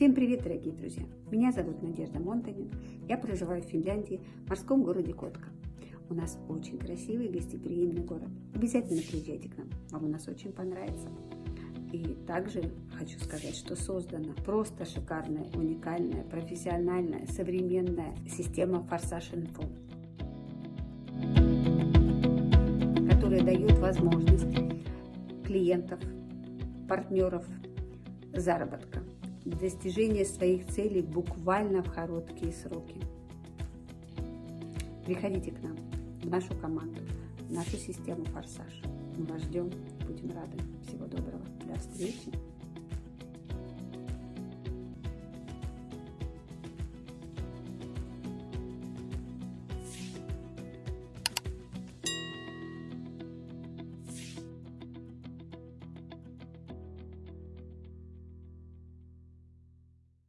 Всем привет, дорогие друзья! Меня зовут Надежда Монтанин. Я проживаю в Финляндии, в морском городе Котка. У нас очень красивый гостеприимный город. Обязательно приезжайте к нам, вам у нас очень понравится. И также хочу сказать, что создана просто шикарная, уникальная, профессиональная, современная система Форсаж Инфо, которая дает возможность клиентов, партнеров заработка, достижения своих целей буквально в короткие сроки. Приходите к нам, в нашу команду, в нашу систему «Форсаж». Мы вас ждем, будем рады. Всего доброго, до встречи.